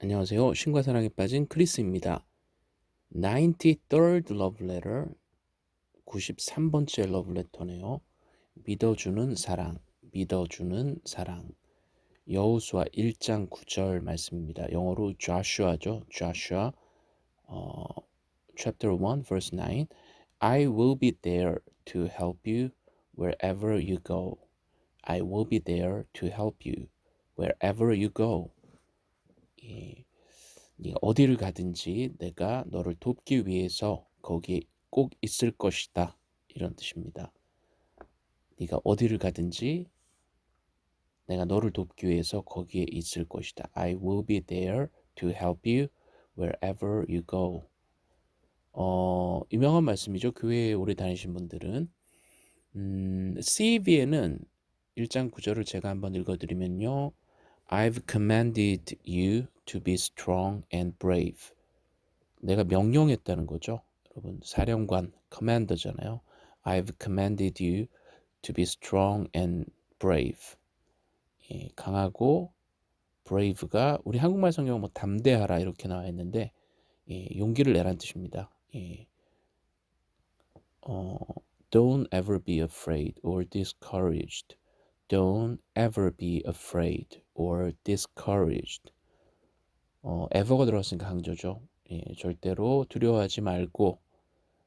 안녕하세요. 신과 사랑에 빠진 크리스입니다. 93rd love letter 93번째 러브레터네요. 믿어주는 사랑, 믿어주는 사랑. 여호수아 1장 9절 말씀입니다. 영어로 Joshua죠. Joshua 어, chapter 1 verse 9 I will be there to help you wherever you go. I will be there to help you wherever you go. 예, 네가 어디를 가든지 내가 너를 돕기 위해서 거기에 꼭 있을 것이다. 이런 뜻입니다. 네가 어디를 가든지 내가 너를 돕기 위해서 거기에 있을 것이다. I will be there to help you wherever you go. 어, 유명한 말씀이죠. 교회에 오래 다니신 분들은 음, CV에는 1장 9절을 제가 한번 읽어드리면요. I've commanded you to be strong and brave. 내가 명령했다는 거죠. 여러분 사령관 commander잖아요. I've commanded you to be strong and brave. 예, 강하고 brave가 우리 한국말 성경은 뭐 담대하라 이렇게 나와 있는데 예, 용기를 내란 뜻입니다. 예. 어, don't ever be afraid or discouraged. Don't ever be afraid or discouraged. 어, ever가 들어갔으니까 강조죠. 예, 절대로 두려워하지 말고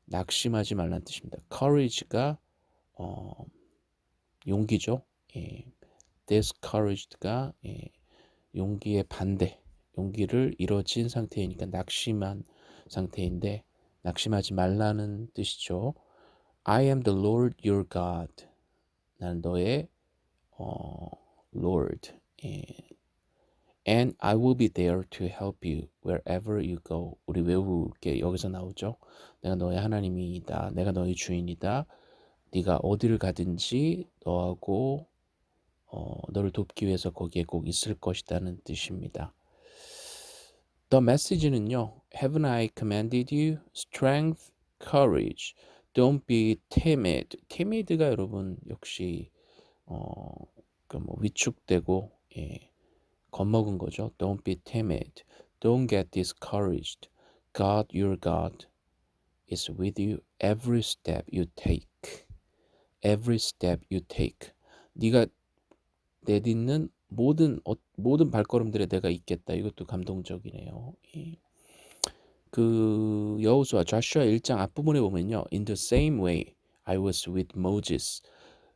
낙심하지 말라는 뜻입니다. courage가 어, 용기죠. 예, discouraged가 예, 용기의 반대, 용기를 잃어진 상태이니까 낙심한 상태인데 낙심하지 말라는 뜻이죠. I am the Lord your God. 나는 너의 어, Lord. 예. And I will be there to help you wherever you go. 우리 외우게 여기서 나오죠. 내가 너의 하나님이다. 내가 너의 주인이다. 네가 어디를 가든지 너하고 어, 너를 돕기 위해서 거기에 꼭 있을 것이다는 뜻입니다. The message는요. Haven't I commanded you strength, courage? Don't be timid. timid가 여러분 역시 어, 그뭐 위축되고 예, 겁먹은 거죠. Don't be timid. Don't get discouraged. God, your God, is with you every step you take. Every step you take. 네가 내딛는 모든 어, 모든 발걸음들에 내가 있겠다. 이것도 감동적이네요. 예. 그 여호수아 좌슈아 1장 앞부분에 보면요. In the same way I was with Moses.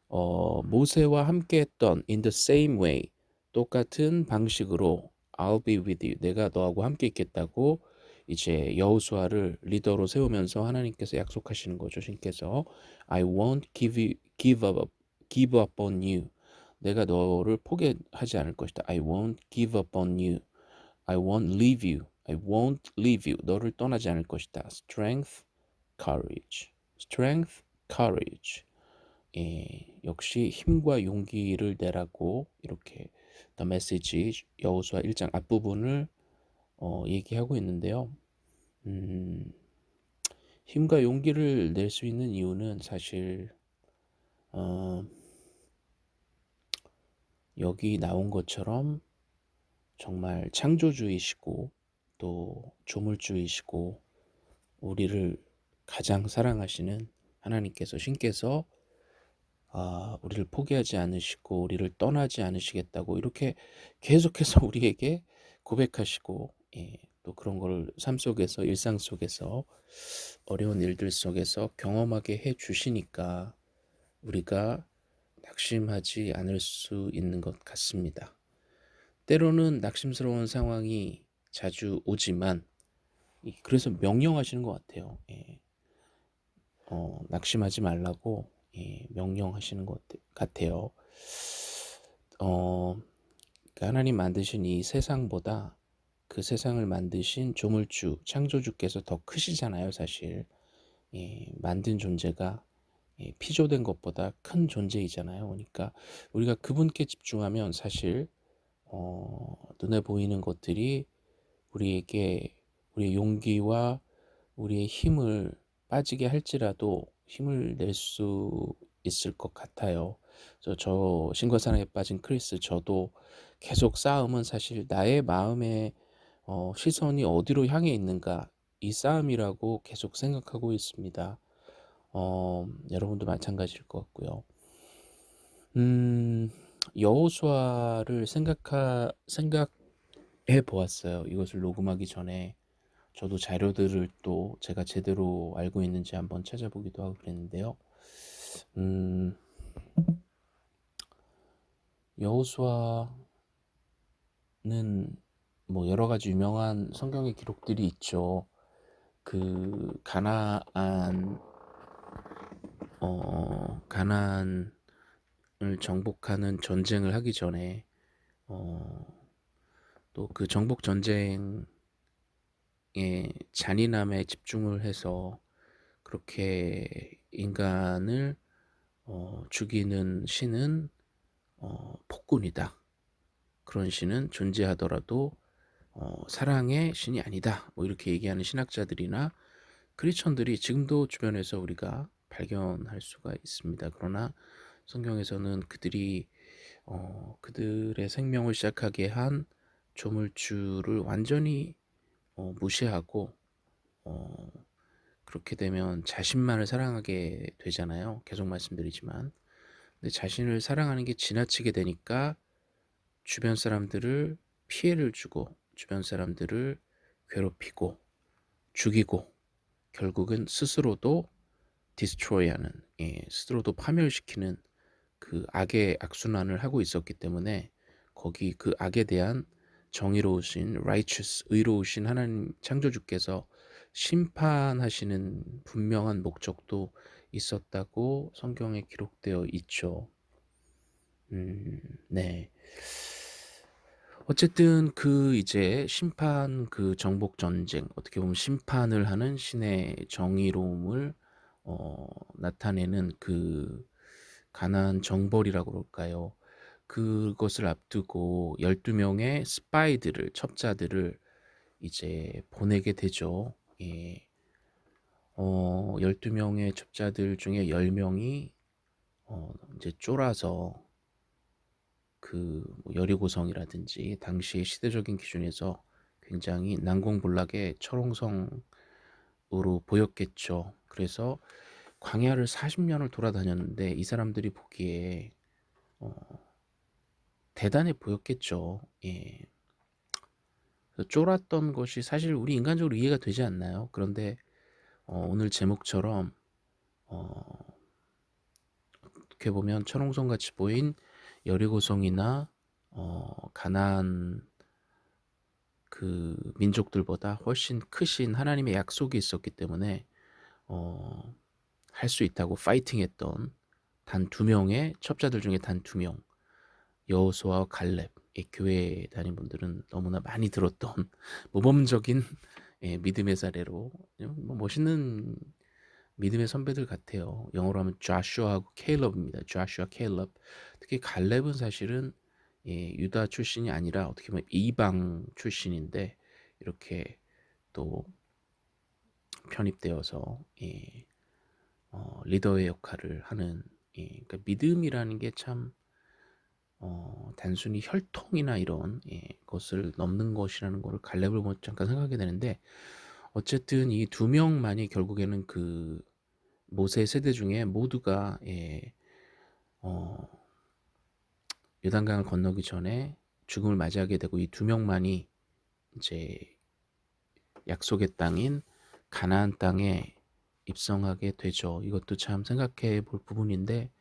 어, 모세와 함께 했던 in the same way 똑같은 방식으로 I'll be with you. 내가 너하고 함께 있겠다고 이제 여호수아를 리더로 세우면서 하나님께서 약속하시는 거죠. 신께서 I won't give you, give up give up on you. 내가 너를 포기하지 않을 것이다. I won't give up on you. I won't leave you. I won't leave you. 너를 떠나지 않을 것이다. Strength, courage. Strength, courage. 예, 역시 힘과 용기를 내라고 이렇게 The Message 여호수아 1장 앞부분을 어, 얘기하고 있는데요. 음, 힘과 용기를 낼 수 있는 이유는 사실 어, 여기 나온 것처럼 정말 창조주이시고 또 조물주이시고 우리를 가장 사랑하시는 하나님께서 신께서 아, 우리를 포기하지 않으시고 우리를 떠나지 않으시겠다고 이렇게 계속해서 우리에게 고백하시고 예, 또 그런 걸삶 속에서 일상 속에서 어려운 일들 속에서 경험하게 해 주시니까 우리가 낙심하지 않을 수 있는 것 같습니다. 때로는 낙심스러운 상황이 자주 오지만 그래서 명령하시는 것 같아요. 예. 어, 낙심하지 말라고 예, 명령하시는 것 같아요. 어, 그러니까 하나님 만드신 이 세상보다 그 세상을 만드신 조물주, 창조주께서 더 크시잖아요, 사실. 예, 만든 존재가 예, 피조된 것보다 큰 존재이잖아요. 그러니까 우리가 그분께 집중하면 사실 어, 눈에 보이는 것들이 우리에게 우리의 용기와 우리의 힘을 빠지게 할지라도 힘을 낼 수 있을 것 같아요. 저, 저 신과 사랑에 빠진 크리스 저도 계속 싸움은 사실 나의 마음에 어 시선이 어디로 향해 있는가 이 싸움이라고 계속 생각하고 있습니다. 어 여러분도 마찬가지일 것 같고요. 음 여호수아를 생각하 생각해 보았어요. 이것을 녹음하기 전에 저도 자료들을 또 제가 제대로 알고 있는지 한번 찾아보기도 하고 그랬는데요. 음 여호수아는 뭐 여러 가지 유명한 성경의 기록들이 있죠. 그 가나안 어 가나안을 정복하는 전쟁을 하기 전에 어 또 그 정복 전쟁의 잔인함에 집중을 해서 그렇게 인간을 어 죽이는 신은 어 폭군이다. 그런 신은 존재하더라도 어 사랑의 신이 아니다. 뭐 이렇게 얘기하는 신학자들이나 크리스천들이 지금도 주변에서 우리가 발견할 수가 있습니다. 그러나 성경에서는 그들이 어 그들의 생명을 시작하게 한 조물주를 완전히 어 무시하고 어 그렇게 되면 자신만을 사랑하게 되잖아요. 계속 말씀드리지만. 근데 자신을 사랑하는 게 지나치게 되니까 주변 사람들을 피해를 주고 주변 사람들을 괴롭히고 죽이고 결국은 스스로도 디스트로이하는 예, 스스로도 파멸시키는 그 악의 악순환을 하고 있었기 때문에 거기 그 악에 대한 정의로우신 righteous 의로우신 하나님 창조주께서 심판하시는 분명한 목적도 있었다고 성경에 기록되어 있죠. 음, 네. 어쨌든 그 이제 심판 그 정복 전쟁 어떻게 보면 심판을 하는 신의 정의로움을 어 나타내는 그 가나안 정벌이라고 그럴까요? 그것을 앞두고 12명의 스파이들을 첩자들을 이제 보내게 되죠. 예. 어 12명의 첩자들 중에 10명이 어 이제 쫄아서 그뭐 여리고성이라든지 당시의 시대적인 기준에서 굉장히 난공불락의 철옹성으로 보였겠죠. 그래서 광야를 40년을 돌아다녔는데 이 사람들이 보기에 어 대단해 보였겠죠. 예. 쫄았던 것이 사실 우리 인간적으로 이해가 되지 않나요? 그런데 어 오늘 제목처럼 어 어떻게 보면 철옹성같이 보인 여리고성이나 어 가나안 그 민족들보다 훨씬 크신 하나님의 약속이 있었기 때문에 어 할 수 있다고 파이팅했던 단 두 명의 첩자들 중에 단 두 명 여호수아와 갈렙 예, 교회 다닌 분들은 너무나 많이 들었던 모범적인 예, 믿음의 사례로 뭐 멋있는 믿음의 선배들 같아요. 영어로 하면 조슈아하고 케일럽입니다. 조슈아, 케일럽. 특히 갈렙은 사실은 예, 유다 출신이 아니라 어떻게 보면 이방 출신인데 이렇게 또 편입되어서 예, 어, 리더의 역할을 하는 예, 그러니까 믿음이라는 게참 어, 단순히 혈통이나 이런 예, 것을 넘는 것이라는 것을 갈렙을 잠깐 생각하게 되는데 어쨌든 이 두 명만이 결국에는 그 모세 세대 중에 모두가 예, 어, 요단강을 건너기 전에 죽음을 맞이하게 되고 이 두 명만이 이제 약속의 땅인 가나안 땅에 입성하게 되죠. 이것도 참 생각해 볼 부분인데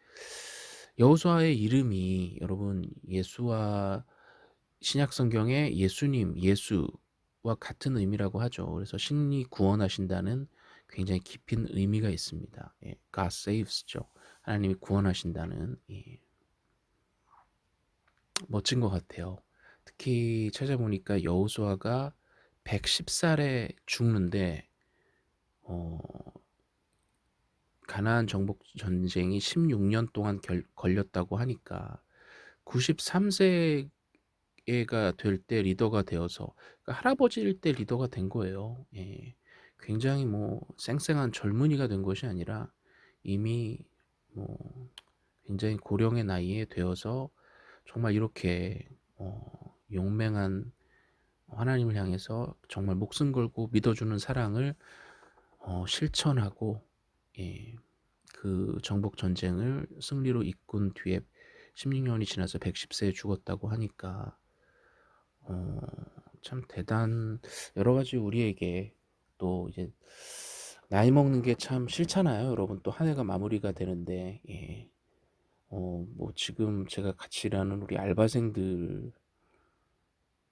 여호수아의 이름이 여러분 예수와 신약 성경의 예수님, 예수와 같은 의미라고 하죠. 그래서 신이 구원하신다는 굉장히 깊은 의미가 있습니다. 예, God saves죠. 하나님이 구원하신다는 예. 멋진 것 같아요. 특히 찾아보니까 여호수아가 110살에 죽는데 어, 가나안 정복 전쟁이 16년 동안 결, 걸렸다고 하니까 93세가 될 때 리더가 되어서 그러니까 할아버지일 때 리더가 된 거예요. 예. 굉장히 뭐 쌩쌩한 젊은이가 된 것이 아니라 이미 뭐 굉장히 고령의 나이에 되어서 정말 이렇게 어 용맹한 하나님을 향해서 정말 목숨 걸고 믿어주는 사랑을 어, 실천하고 예, 그 정복 전쟁을 승리로 이끈 뒤에 16년이 지나서 110세에 죽었다고 하니까 어, 참 대단 여러 가지 우리에게 또 이제 나이 먹는 게 참 싫잖아요, 여러분. 또 한 해가 마무리가 되는데 예. 어, 뭐 지금 제가 같이 일하는 우리 알바생들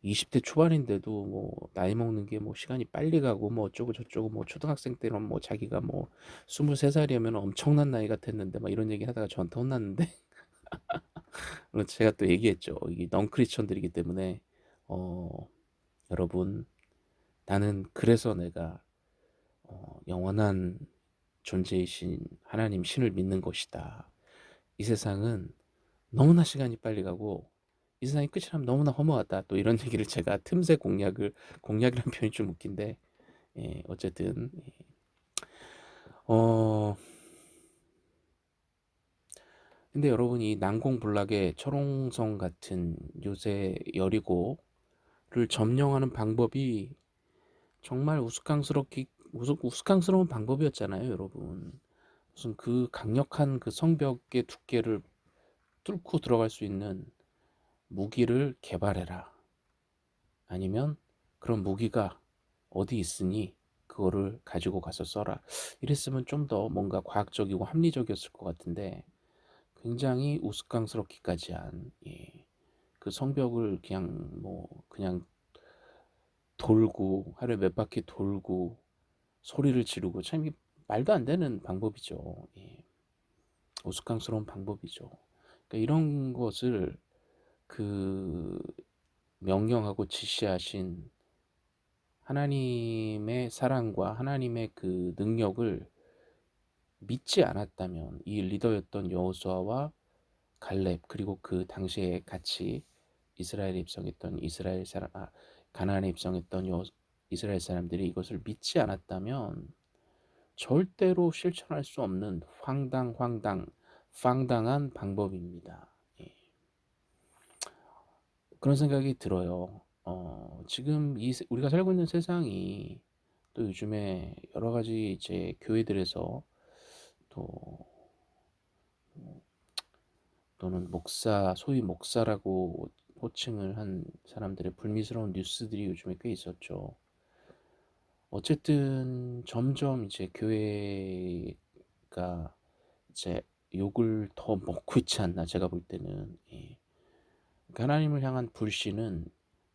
20대 초반인데도 뭐 나이 먹는 게 뭐 시간이 빨리 가고 뭐 어쩌고 저쩌고 뭐 초등학생 때는 뭐 자기가 뭐 23살이면 엄청난 나이 같았는데 막 이런 얘기 하다가 저한테 혼났는데 제가 또 얘기했죠. 이게 넌크리스천들이기 때문에 어, 여러분 나는 그래서 내가 어, 영원한 존재이신 하나님 신을 믿는 것이다. 이 세상은 너무나 시간이 빨리 가고 이 세상이 끝이 나면 너무나 허무하다. 또 이런 얘기를 제가 틈새 공략을 공략이라는 표현이 좀 웃긴데 예, 어쨌든 예. 어 근데 여러분 이 난공불락의 철옹성 같은 요새 여리고를 점령하는 방법이 정말 우스꽝스럽기 우스꽝스러운 방법이었잖아요, 여러분. 무슨 그 강력한 그 성벽의 두께를 뚫고 들어갈 수 있는 무기를 개발해라. 아니면 그런 무기가 어디 있으니 그거를 가지고 가서 써라. 이랬으면 좀 더 뭔가 과학적이고 합리적이었을 것 같은데 굉장히 우스꽝스럽기까지 한, 예. 그 성벽을 그냥 뭐, 그냥 돌고, 하루에 몇 바퀴 돌고, 소리를 지르고, 참 말도 안 되는 방법이죠. 예. 우스꽝스러운 방법이죠. 그러니까 이런 것을 그 명령하고 지시하신 하나님의 사랑과 하나님의 그 능력을 믿지 않았다면 이 리더였던 여호수아와 갈렙 그리고 그 당시에 같이 이스라엘에 입성했던 이스라엘 사람 아, 가나안에 입성했던 여, 이스라엘 사람들이 이것을 믿지 않았다면 절대로 실천할 수 없는 황당 황당 황당한 방법입니다. 예. 그런 생각이 들어요. 어, 지금 이 우리가 살고 있는 세상이 또 요즘에 여러 가지 이제 교회들에서 또 또는 목사 소위 목사라고 호칭을 한 사람들의 불미스러운 뉴스들이 요즘에 꽤 있었죠. 어쨌든 점점 이제 교회가 이제 욕을 더 먹고 있지 않나 제가 볼 때는 예. 하나님을 향한 불신은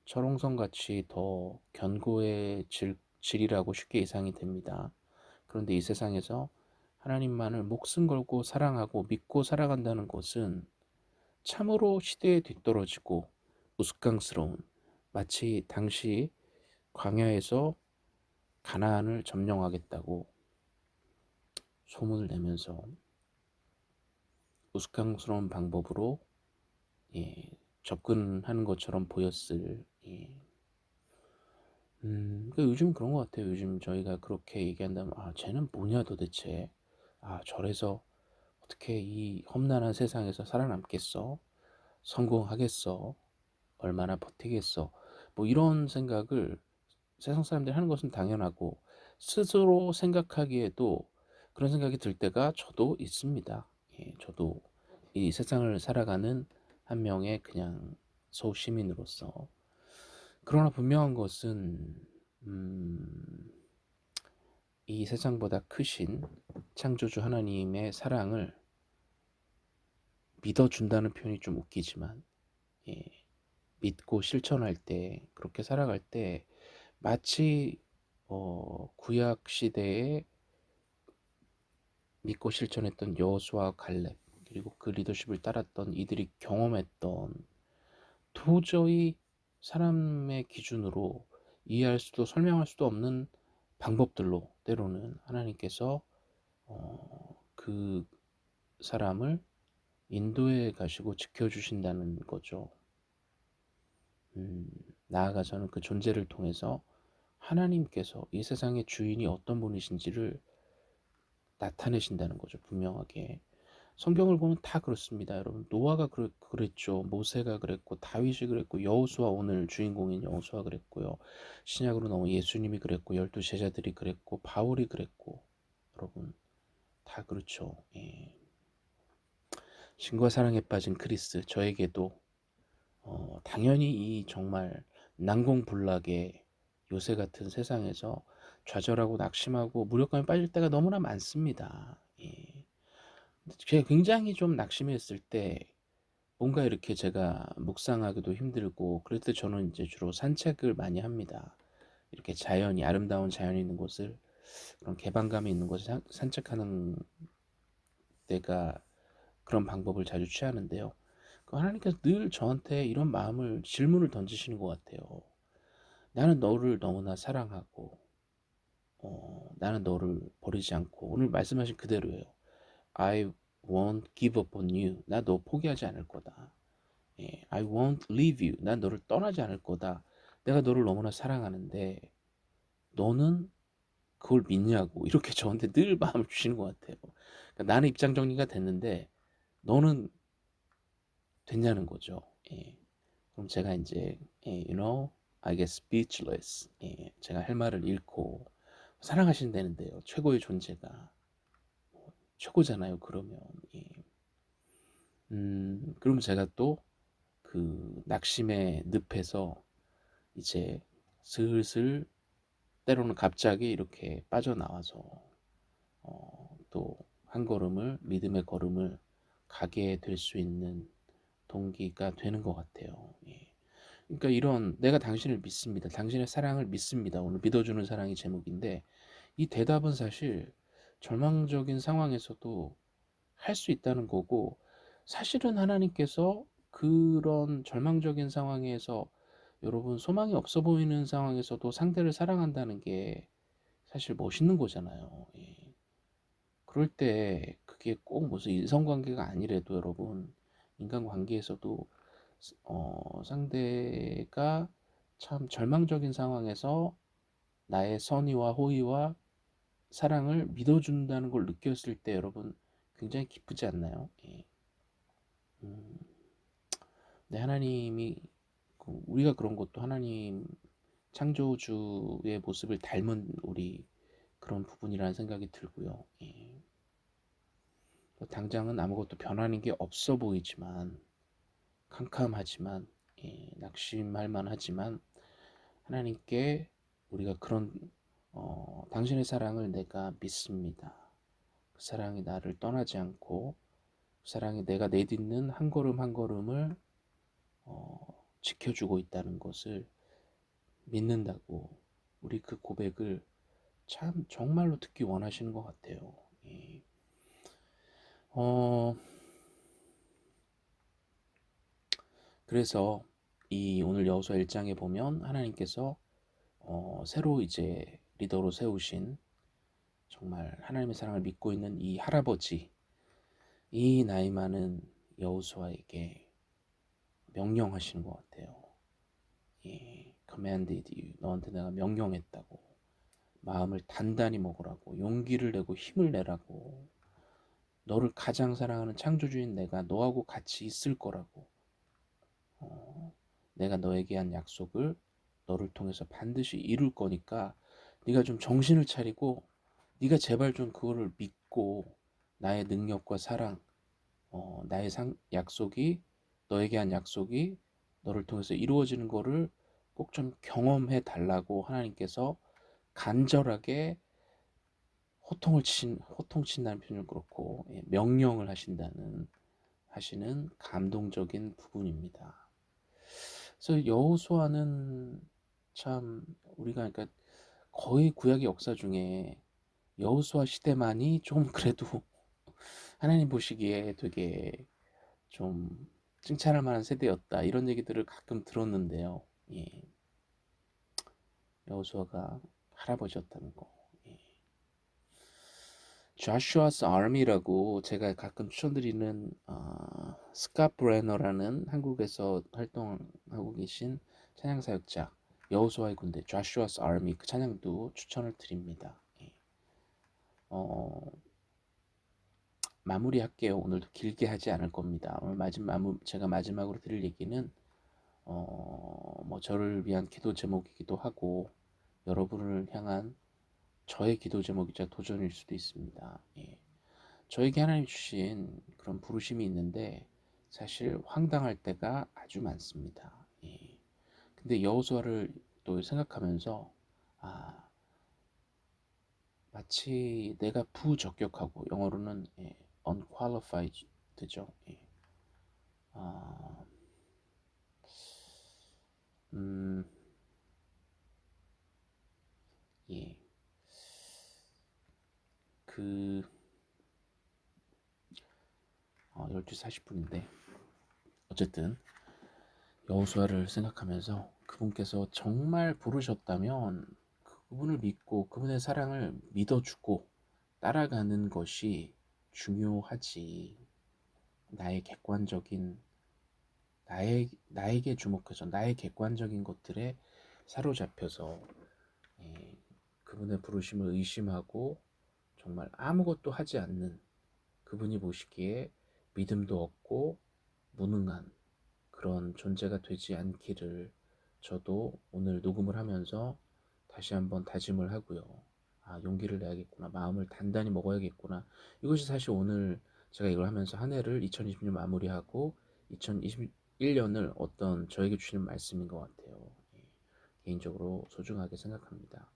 철옹성같이 더 견고해질 질이라고 쉽게 예상이 됩니다. 그런데 이 세상에서 하나님만을 목숨 걸고 사랑하고 믿고 살아간다는 것은 참으로 시대에 뒤떨어지고 우스꽝스러운 마치 당시 광야에서 가나안을 점령하겠다고 소문을 내면서 우스꽝스러운 방법으로 예, 접근하는 것처럼 보였을 예. 음, 그 요즘 그런 것 같아요. 요즘 저희가 그렇게 얘기한다면 아 쟤는 뭐냐 도대체 아 저래서 어떻게 이 험난한 세상에서 살아남겠어? 성공하겠어? 얼마나 버티겠어? 뭐 이런 생각을 세상 사람들이 하는 것은 당연하고 스스로 생각하기에도 그런 생각이 들 때가 저도 있습니다. 예, 저도 이 세상을 살아가는 한 명의 그냥 소시민으로서. 그러나 분명한 것은 음, 이 세상보다 크신 창조주 하나님의 사랑을 믿어준다는 표현이 좀 웃기지만 예, 믿고 실천할 때 그렇게 살아갈 때 마치 어, 구약 시대에 믿고 실천했던 여호수아 갈렙 그리고 그 리더십을 따랐던 이들이 경험했던 도저히 사람의 기준으로 이해할 수도 설명할 수도 없는 방법들로 때로는 하나님께서 어, 그 사람을 인도해 가시고 지켜주신다는 거죠. 음, 나아가서는 그 존재를 통해서 하나님께서 이 세상의 주인이 어떤 분이신지를 나타내신다는 거죠. 분명하게. 성경을 보면 다 그렇습니다. 여러분 노아가 그랬, 그랬죠. 모세가 그랬고 다윗이 그랬고 여호수아 오늘 주인공인 여호수아 그랬고요. 신약으로 넘어 예수님이 그랬고 열두 제자들이 그랬고 바울이 그랬고 여러분 다 그렇죠. 예. 신과 사랑에 빠진 크리스 저에게도 어, 당연히 이 정말 난공불락의 요새 같은 세상에서 좌절하고 낙심하고 무력감에 빠질 때가 너무나 많습니다. 예. 제가 굉장히 좀 낙심했을 때 뭔가 이렇게 제가 묵상하기도 힘들고 그럴 때 저는 이제 주로 산책을 많이 합니다. 이렇게 자연이 아름다운 자연이 있는 곳을 그런 개방감이 있는 곳을 산책하는 때가 그런 방법을 자주 취하는데요. 그 하나님께서 늘 저한테 이런 마음을 질문을 던지시는 것 같아요. 나는 너를 너무나 사랑하고 어, 나는 너를 버리지 않고 오늘 말씀하신 그대로예요. I won't give up on you. 나 너 포기하지 않을 거다. 예, I won't leave you. 난 너를 떠나지 않을 거다. 내가 너를 너무나 사랑하는데 너는 그걸 믿냐고 이렇게 저한테 늘 마음을 주시는 것 같아요. 그러니까 나는 입장 정리가 됐는데 너는 됐냐는 거죠. 예. 그럼 제가 이제 예, you know, I get speechless. 예, 제가 할 말을 잃고 사랑하신다는데요. 최고의 존재가 뭐, 최고잖아요. 그러면 예. 음, 그럼 제가 또 그 낙심의 늪에서 이제 슬슬 때로는 갑자기 이렇게 빠져나와서 어, 또 한 걸음을 믿음의 걸음을 가게 될 수 있는 동기가 되는 것 같아요. 예. 그러니까 이런 내가 당신을 믿습니다. 당신의 사랑을 믿습니다. 오늘 믿어주는 사랑이 제목인데 이 대답은 사실 절망적인 상황에서도 할 수 있다는 거고 사실은 하나님께서 그런 절망적인 상황에서 여러분 소망이 없어 보이는 상황에서도 상대를 사랑한다는 게 사실 멋있는 거잖아요. 예. 그럴 때 그게 꼭 무슨 인성관계가 아니래도 여러분 인간관계에서도 어, 상대가 참 절망적인 상황에서 나의 선의와 호의와 사랑을 믿어준다는 걸 느꼈을 때 여러분 굉장히 기쁘지 않나요? 예. 음, 네, 하나님이 그 우리가 그런 것도 하나님 창조주의 모습을 닮은 우리 그런 부분이라는 생각이 들고요. 예. 당장은 아무것도 변하는 게 없어 보이지만 캄캄하지만 예, 낙심할 만하지만 하나님께 우리가 그런 어, 당신의 사랑을 내가 믿습니다. 그 사랑이 나를 떠나지 않고 그 사랑이 내가 내딛는 한 걸음 한 걸음을 어, 지켜주고 있다는 것을 믿는다고 우리 그 고백을 참 정말로 듣기 원하시는 것 같아요. 예. 어, 그래서 이 오늘 여호수아 1장에 보면 하나님께서 어, 새로 이제 리더로 세우신 정말 하나님의 사랑을 믿고 있는 이 할아버지 이 나이 많은 여호수아에게 명령하시는 것 같아요. 예, commanded you. 너한테 내가 명령했다고. 마음을 단단히 먹으라고. 용기를 내고 힘을 내라고. 너를 가장 사랑하는 창조주인 내가 너하고 같이 있을 거라고. 어, 내가 너에게 한 약속을 너를 통해서 반드시 이룰 거니까 네가 좀 정신을 차리고 네가 제발 좀 그거를 믿고 나의 능력과 사랑, 어, 나의 상, 약속이 너에게 한 약속이 너를 통해서 이루어지는 거를 꼭 좀 경험해 달라고 하나님께서 간절하게 호통을 친 호통 친다는 표현을 그렇고 예, 명령을 하신다는 하시는 감동적인 부분입니다. 그래서 여호수아는 참 우리가 그러니까 거의 구약의 역사 중에 여호수아 시대만이 좀 그래도 하나님 보시기에 되게 좀 칭찬할 만한 세대였다 이런 얘기들을 가끔 들었는데요. 예. 여호수아가 할아버지였다는 거. Joshua's Army라고 제가 가끔 추천드리는 어, 스카 브레너라는 한국에서 활동하고 계신 찬양 사역자 여호수아의 군대 Joshua's Army 그 찬양도 추천을 드립니다. 예. 어, 마무리할게요. 오늘도 길게 하지 않을 겁니다. 오늘 마지막 제가 마지막으로 드릴 얘기는 어, 뭐 저를 위한 기도 제목이기도 하고 여러분을 향한 저의 기도 제목이자 도전일 수도 있습니다. 예. 저에게 하나님 주신 그런 부르심이 있는데 사실 황당할 때가 아주 많습니다. 예. 근데 여호수아를 또 생각하면서 아 마치 내가 부적격하고 영어로는 예, unqualified죠. 예. 아, 음, 예. 그, 어, 12시 40분인데, 어쨌든, 여호수아를 생각하면서 그분께서 정말 부르셨다면 그분을 믿고 그분의 사랑을 믿어주고 따라가는 것이 중요하지. 나의 객관적인 나의 나에게 주목해서 나의 객관적인 것들에 사로잡혀서 예, 그분의 부르심을 의심하고 정말 아무것도 하지 않는 그분이 보시기에 믿음도 없고 무능한 그런 존재가 되지 않기를 저도 오늘 녹음을 하면서 다시 한번 다짐을 하고요. 아, 용기를 내야겠구나. 마음을 단단히 먹어야겠구나. 이것이 사실 오늘 제가 이걸 하면서 한 해를 2020년 마무리하고 2021년을 어떤 저에게 주시는 말씀인 것 같아요. 예, 개인적으로 소중하게 생각합니다.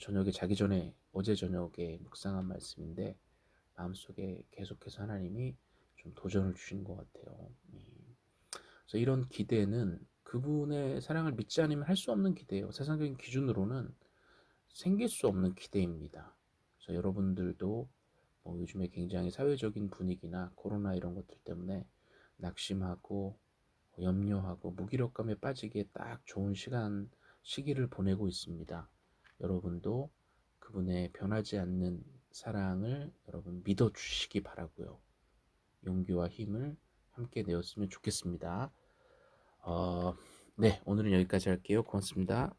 저녁에 자기 전에 어제 저녁에 묵상한 말씀인데 마음속에 계속해서 하나님이 좀 도전을 주신 것 같아요. 예. 그래서 이런 기대는 그분의 사랑을 믿지 않으면 할 수 없는 기대예요. 세상적인 기준으로는 생길 수 없는 기대입니다. 그래서 여러분들도 뭐 요즘에 굉장히 사회적인 분위기나 코로나 이런 것들 때문에 낙심하고 염려하고 무기력감에 빠지기에 딱 좋은 시간 시기를 보내고 있습니다. 여러분도 그분의 변하지 않는 사랑을 여러분 믿어 주시기 바라고요. 용기와 힘을 함께 내었으면 좋겠습니다. 어, 네, 오늘은 여기까지 할게요. 고맙습니다.